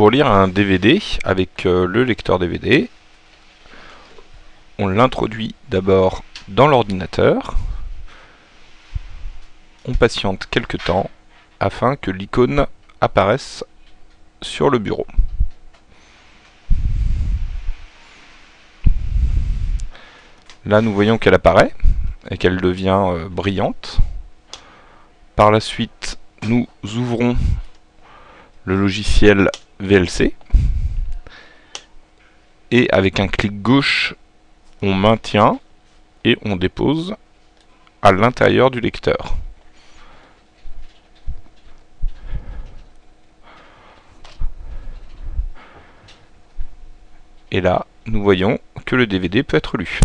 pour lire un DVD avec euh, le lecteur DVD, on l'introduit d'abord dans l'ordinateur, on patiente quelques temps afin que l'icône apparaisse sur le bureau. Là, nous voyons qu'elle apparaît et qu'elle devient euh, brillante. Par la suite, nous ouvrons le logiciel VLC et avec un clic gauche, on maintient et on dépose à l'intérieur du lecteur. Et là, nous voyons que le DVD peut être lu.